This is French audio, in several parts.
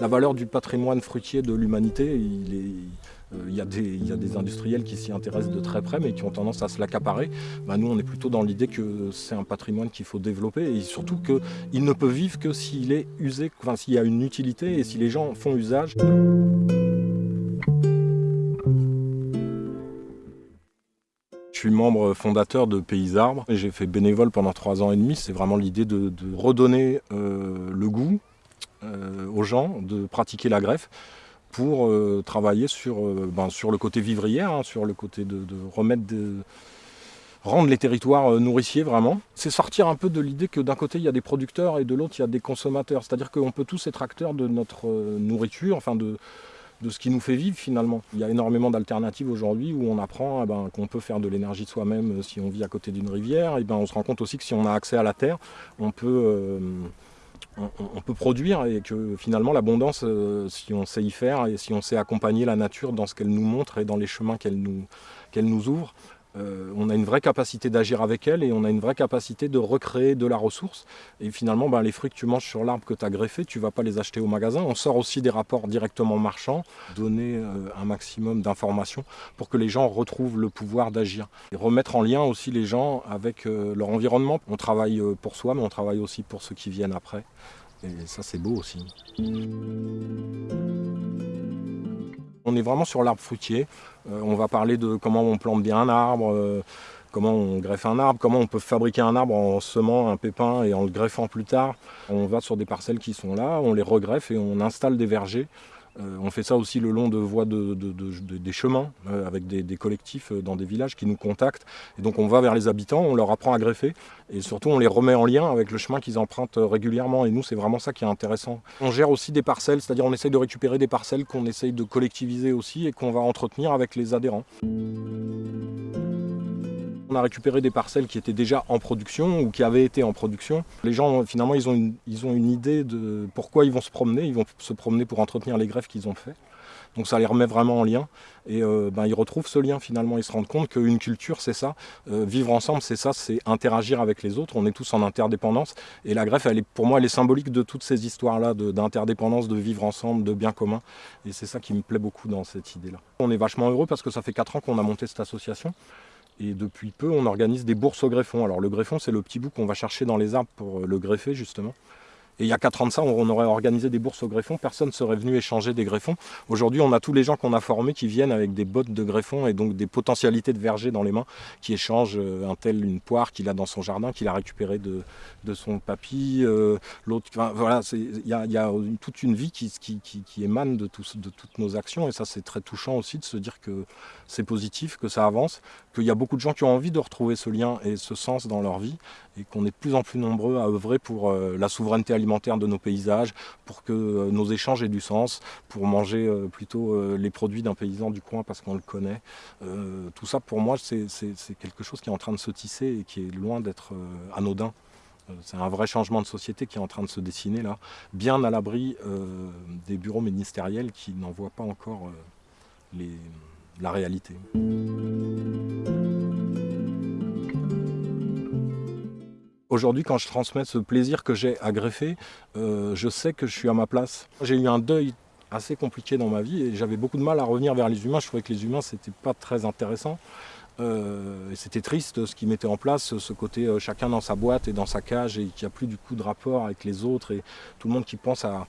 La valeur du patrimoine fruitier de l'humanité, euh, il y, a des, industriels qui s'y intéressent de très près mais qui ont tendance à se l'accaparer. Bah, nous, on est plutôt dans l'idée que c'est un patrimoine qu'il faut développer et surtout qu'il ne peut vivre que s'il est usé, enfin, s'il y a une utilité et si les gens font usage. Je suis membre fondateur de Pays Arbres et j'ai fait bénévole pendant trois ans et demi. C'est vraiment l'idée de, redonner euh, le goût aux gens, de pratiquer la greffe pour euh, travailler sur, euh, ben, sur le côté vivrière, hein, sur le côté de, remettre rendre les territoires euh, nourriciers vraiment. C'est sortir un peu de l'idée que d'un côté il y a des producteurs et de l'autre il y a des consommateurs. C'est-à-dire qu'on peut tous être acteurs de notre nourriture, enfin de, de ce qui nous fait vivre finalement. Il y a énormément d'alternatives aujourd'hui où on apprend eh ben, qu'on peut faire de l'énergie soi-même si on vit à côté d'une rivière. Et ben, on se rend compte aussi que si on a accès à la terre, on peut on, peut produire et que finalement l'abondance, euh, si on sait y faire et si on sait accompagner la nature dans ce qu'elle nous montre et dans les chemins qu'elle nous, qu'elle nous ouvre, euh, on a une vraie capacité d'agir avec elle et on a une vraie capacité de recréer de la ressource. Et finalement, ben, les fruits que tu manges sur l'arbre que tu as greffé, tu ne vas pas les acheter au magasin. On sort aussi des rapports directement marchands, donner euh, un maximum d'informations pour que les gens retrouvent le pouvoir d'agir. Et remettre en lien aussi les gens avec euh, leur environnement. On travaille pour soi, mais on travaille aussi pour ceux qui viennent après. Et ça, c'est beau aussi. On est vraiment sur l'arbre fruitier. Euh, on va parler de comment on plante bien un arbre, euh, comment on greffe un arbre, comment on peut fabriquer un arbre en semant un pépin et en le greffant plus tard. On va sur des parcelles qui sont là, on les regreffe et on installe des vergers on fait ça aussi le long de voies des chemins, euh, avec des, collectifs euh, dans des villages qui nous contactent. Et donc on va vers les habitants, on leur apprend à greffer, et surtout on les remet en lien avec le chemin qu'ils empruntent régulièrement. Et nous, c'est vraiment ça qui est intéressant. On gère aussi des parcelles, c'est-à-dire on essaye de récupérer des parcelles qu'on essaye de collectiviser aussi et qu'on va entretenir avec les adhérents. A récupéré des parcelles qui étaient déjà en production ou qui avaient été en production. Les gens, finalement, ils ont une, ils ont une idée de pourquoi ils vont se promener. Ils vont se promener pour entretenir les greffes qu'ils ont fait. Donc ça les remet vraiment en lien et euh, ben, ils retrouvent ce lien finalement, ils se rendent compte qu'une culture c'est ça, euh, vivre ensemble c'est ça, c'est interagir avec les autres, on est tous en interdépendance et la greffe elle est, pour moi elle est symbolique de toutes ces histoires là d'interdépendance, de, de, vivre ensemble, de bien commun et c'est ça qui me plaît beaucoup dans cette idée là. On est vachement heureux parce que ça fait 4 ans qu'on a monté cette association et depuis peu, on organise des bourses au greffon. Alors le greffon, c'est le petit bout qu'on va chercher dans les arbres pour euh, le greffer, justement. Et il y a 4 ans de ça, on aurait organisé des bourses au greffon, personne ne serait venu échanger des greffons. Aujourd'hui, on a tous les gens qu'on a formés qui viennent avec des bottes de greffon et donc des potentialités de verger dans les mains, qui échangent euh, un tel une poire qu'il a dans son jardin, qu'il a récupéré de, son papy, euh, l'autre. voilà, il y a, toute une vie qui, qui, émane de, de toutes nos actions et ça, c'est très touchant aussi de se dire que c'est positif, que ça avance, qu'il y a beaucoup de gens qui ont envie de retrouver ce lien et ce sens dans leur vie et qu'on est de plus en plus nombreux à œuvrer pour euh, la souveraineté alimentaire de nos paysages, pour que euh, nos échanges aient du sens, pour manger euh, plutôt les produits d'un paysan du coin parce qu'on le connaît. tout ça pour moi c'est quelque chose qui est en train de se tisser et qui est loin d'être anodin. C'est un vrai changement de société qui est en train de se dessiner là, bien à l'abri des bureaux ministériels qui n'en voient pas encore les, la réalité. Aujourd'hui, quand je transmets ce plaisir que j'ai à greffer, euh, je sais que je suis à ma place. J'ai eu un deuil assez compliqué dans ma vie et j'avais beaucoup de mal à revenir vers les humains. Je trouvais que les humains, c'était pas très intéressant. Euh, c'était triste ce qui mettait en place, ce côté euh, chacun dans sa boîte et dans sa cage et qu'il n'y a plus du coup de rapport avec les autres et tout le monde qui pense à,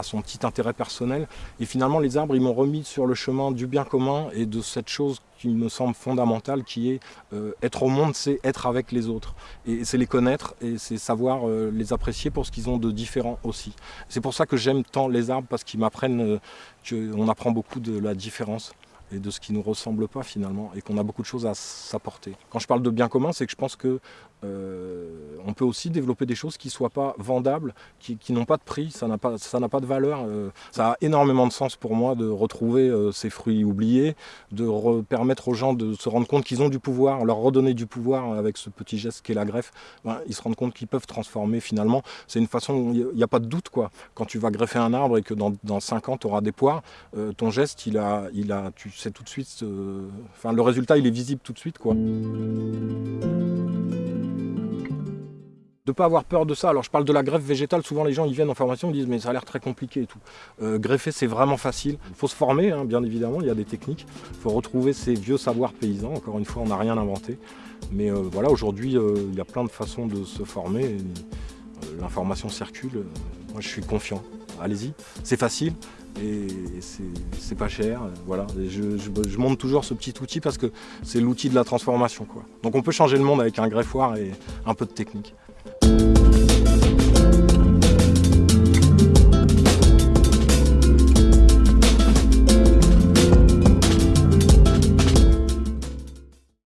son petit intérêt personnel. Et finalement, les arbres, ils m'ont remis sur le chemin du bien commun et de cette chose qui me semble fondamentale, qui est euh, être au monde, c'est être avec les autres. Et c'est les connaître et c'est savoir les apprécier pour ce qu'ils ont de différent aussi. C'est pour ça que j'aime tant les arbres, parce qu'ils m'apprennent qu'on apprend beaucoup de la différence et de ce qui ne nous ressemble pas finalement, et qu'on a beaucoup de choses à s'apporter. Quand je parle de bien commun, c'est que je pense que on peut aussi développer des choses qui ne soient pas vendables, qui, n'ont pas de prix, ça n'a pas, de valeur. Euh, ça a énormément de sens pour moi de retrouver euh, ces fruits oubliés, de permettre aux gens de se rendre compte qu'ils ont du pouvoir, leur redonner du pouvoir avec ce petit geste qu'est la greffe. Ben, ils se rendent compte qu'ils peuvent transformer finalement. C'est une façon, il n'y a, pas de doute quoi. Quand tu vas greffer un arbre et que dans, dans 5 ans tu auras des poires, ton geste, il a, il a, tu sais tout de suite, enfin le résultat il est visible tout de suite quoi. De ne pas avoir peur de ça. Alors je parle de la greffe végétale, souvent les gens ils viennent en formation, ils disent mais ça a l'air très compliqué et tout. Euh, greffer c'est vraiment facile. Il faut se former, hein, bien évidemment, il y a des techniques. Il faut retrouver ces vieux savoirs paysans. Encore une fois, on n'a rien inventé. Mais euh, voilà, aujourd'hui, euh, il y a plein de façons de se former. L'information circule. moi je suis confiant. Allez-y, c'est facile et c'est pas cher. Voilà. je, je, monte toujours ce petit outil parce que c'est l'outil de la transformation. Donc on peut changer le monde avec un greffoir et un peu de technique.